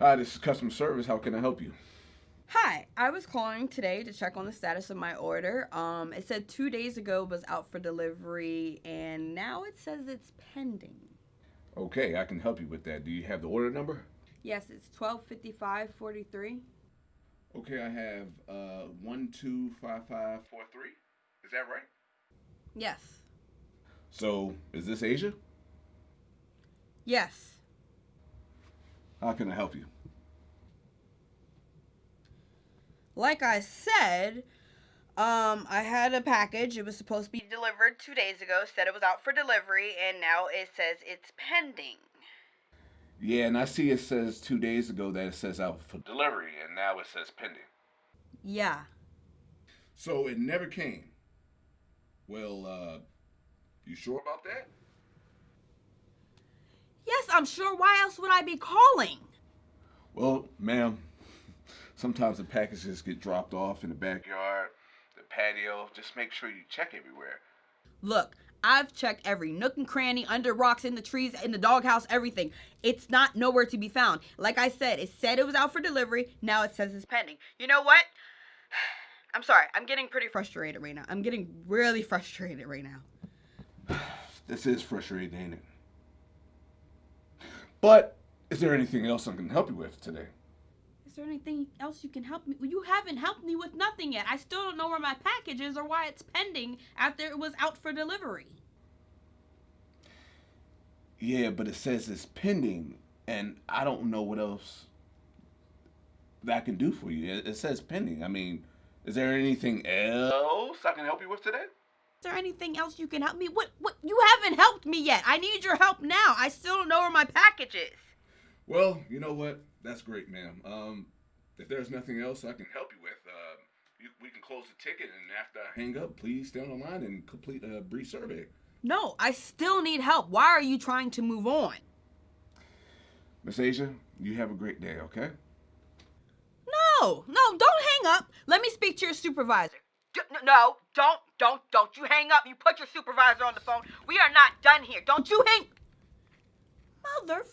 Hi, this is customer service. How can I help you? Hi, I was calling today to check on the status of my order. Um, it said two days ago was out for delivery, and now it says it's pending. Okay, I can help you with that. Do you have the order number? Yes, it's twelve fifty five forty three. Okay, I have uh one two five five four three. Is that right? Yes. So, is this Asia? Yes. How can I help you? Like I said, um, I had a package. It was supposed to be delivered two days ago. Said it was out for delivery, and now it says it's pending. Yeah, and I see it says two days ago that it says out for delivery, and now it says pending. Yeah. So it never came. Well, uh, you sure about that? I'm sure. Why else would I be calling? Well, ma'am, sometimes the packages get dropped off in the backyard, the patio. Just make sure you check everywhere. Look, I've checked every nook and cranny, under rocks, in the trees, in the doghouse, everything. It's not nowhere to be found. Like I said, it said it was out for delivery. Now it says it's pending. You know what? I'm sorry. I'm getting pretty frustrated right now. I'm getting really frustrated right now. This is frustrating, ain't it? But is there anything else I can help you with today? Is there anything else you can help me? You haven't helped me with nothing yet. I still don't know where my package is or why it's pending after it was out for delivery. Yeah, but it says it's pending, and I don't know what else that I can do for you. It, it says pending. I mean, is there anything else I can help you with today? Is there anything else you can help me? What? What? You haven't helped me yet. I need your help now. I still don't know where my package is. Well, you know what? That's great, ma'am. Um, if there's nothing else I can help you with, uh, you, we can close the ticket, and after I hang up, please stay on the line and complete a brief survey. No, I still need help. Why are you trying to move on? Miss Asia, you have a great day, okay? No, no, don't hang up. Let me speak to your supervisor. D- no, don't, don't, don't you hang up. You put your supervisor on the phone. We are not done here. Don't you hang. Mother